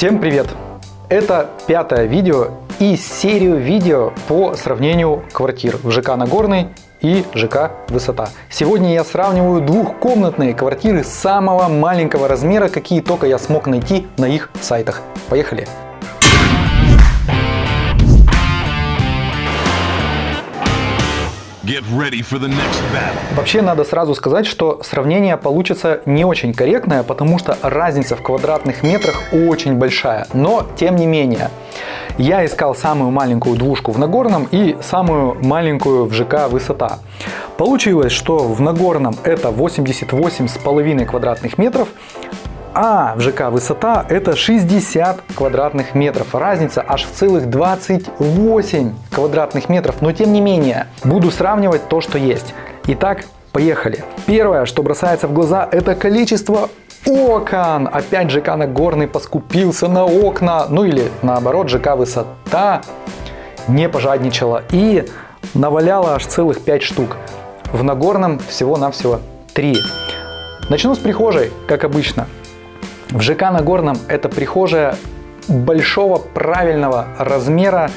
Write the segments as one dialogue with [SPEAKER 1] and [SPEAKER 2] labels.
[SPEAKER 1] Всем привет! Это пятое видео из серии видео по сравнению квартир в ЖК Нагорный и ЖК Высота. Сегодня я сравниваю двухкомнатные квартиры самого маленького размера, какие только я смог найти на их сайтах. Поехали! Вообще надо сразу сказать, что сравнение получится не очень корректное, потому что разница в квадратных метрах очень большая. Но тем не менее, я искал самую маленькую двушку в Нагорном и самую маленькую в ЖК Высота. Получилось, что в Нагорном это 88,5 квадратных метров, а в ЖК высота это 60 квадратных метров. Разница аж в целых 28 квадратных метров. Но тем не менее, буду сравнивать то, что есть. Итак, поехали. Первое, что бросается в глаза, это количество окон. Опять ЖК Нагорный поскупился на окна. Ну или наоборот, ЖК Высота не пожадничала и наваляла аж целых 5 штук. В Нагорном всего-навсего 3. Начну с прихожей, как обычно. В ЖК Нагорном это прихожая большого правильного размера.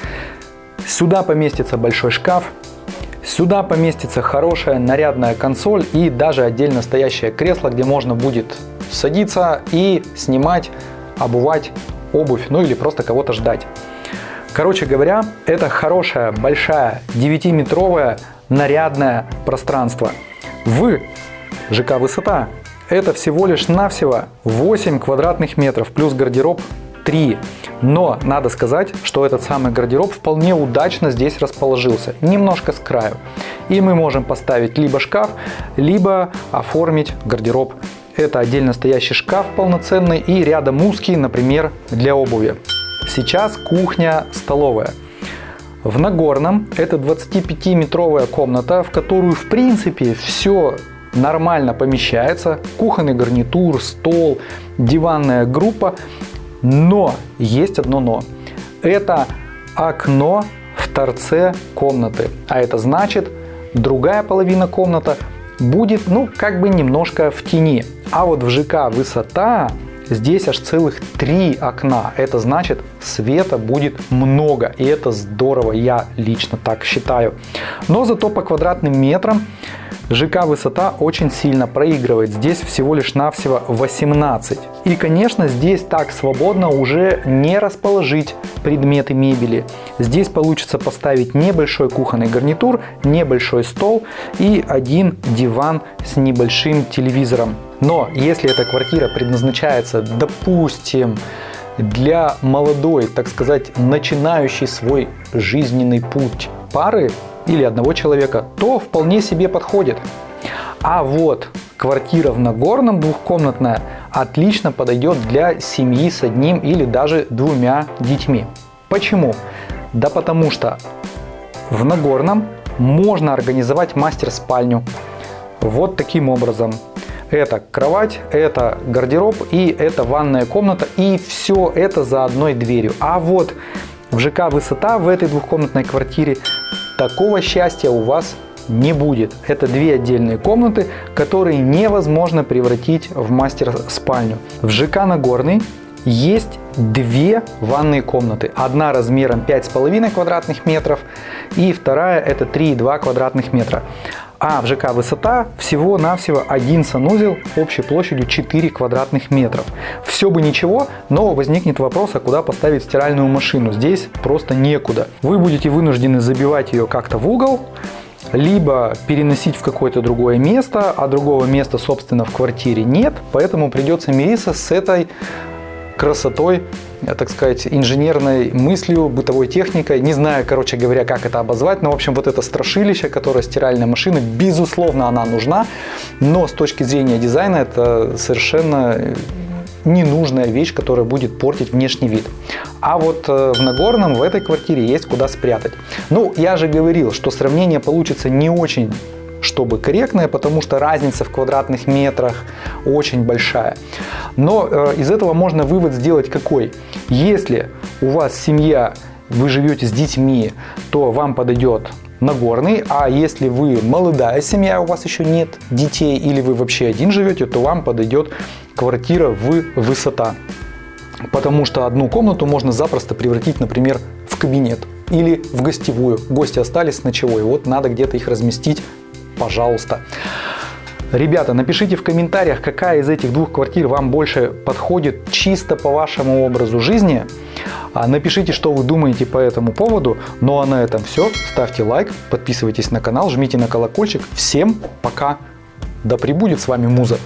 [SPEAKER 1] Сюда поместится большой шкаф, сюда поместится хорошая нарядная консоль и даже отдельно стоящее кресло, где можно будет садиться и снимать, обувать обувь, ну или просто кого-то ждать. Короче говоря, это хорошая, большая, 9-метровое нарядное пространство. В ЖК «Высота» это всего лишь навсего 8 квадратных метров плюс гардероб 3. Но надо сказать, что этот самый гардероб вполне удачно здесь расположился, немножко с краю. И мы можем поставить либо шкаф, либо оформить гардероб. Это отдельно стоящий шкаф полноценный и рядом узкий, например, для обуви. Сейчас кухня-столовая. В Нагорном это 25-метровая комната, в которую в принципе все нормально помещается. Кухонный гарнитур, стол, диванная группа. Но есть одно но. Это окно в торце комнаты. А это значит, другая половина комнаты будет, ну, как бы немножко в тени. А вот в ЖК высота Здесь аж целых три окна. Это значит, света будет много. И это здорово, я лично так считаю. Но зато по квадратным метрам ЖК высота очень сильно проигрывает. Здесь всего лишь навсего 18. И конечно здесь так свободно уже не расположить предметы мебели. Здесь получится поставить небольшой кухонный гарнитур, небольшой стол и один диван с небольшим телевизором. Но если эта квартира предназначается, допустим, для молодой, так сказать, начинающей свой жизненный путь пары или одного человека, то вполне себе подходит. А вот квартира в Нагорном двухкомнатная отлично подойдет для семьи с одним или даже двумя детьми. Почему? Да потому что в Нагорном можно организовать мастер-спальню вот таким образом. Это кровать, это гардероб и это ванная комната. И все это за одной дверью. А вот в ЖК «Высота» в этой двухкомнатной квартире такого счастья у вас не будет. Это две отдельные комнаты, которые невозможно превратить в мастер-спальню. В ЖК Нагорный есть две ванные комнаты. Одна размером 5,5 квадратных метров и вторая это 3,2 квадратных метра. А в ЖК высота всего-навсего один санузел общей площадью 4 квадратных метров. Все бы ничего, но возникнет вопрос, а куда поставить стиральную машину. Здесь просто некуда. Вы будете вынуждены забивать ее как-то в угол, либо переносить в какое-то другое место, а другого места, собственно, в квартире нет, поэтому придется мириться с этой красотой, так сказать, инженерной мыслью, бытовой техникой. Не знаю, короче говоря, как это обозвать, но, в общем, вот это страшилище, которое стиральная машина, безусловно, она нужна, но с точки зрения дизайна это совершенно ненужная вещь, которая будет портить внешний вид. А вот э, в Нагорном в этой квартире есть куда спрятать. Ну, я же говорил, что сравнение получится не очень чтобы корректное, потому что разница в квадратных метрах очень большая. Но э, из этого можно вывод сделать какой? Если у вас семья, вы живете с детьми, то вам подойдет Нагорный, а если вы молодая семья, у вас еще нет детей или вы вообще один живете, то вам подойдет квартира в высота. потому что одну комнату можно запросто превратить, например, в кабинет или в гостевую. Гости остались с ночевой, вот надо где-то их разместить, пожалуйста. Ребята, напишите в комментариях, какая из этих двух квартир вам больше подходит чисто по вашему образу жизни. А, Напишите, что вы думаете по этому поводу. Ну а на этом все. Ставьте лайк, подписывайтесь на канал, жмите на колокольчик. Всем пока. Да пребудет с вами Муза.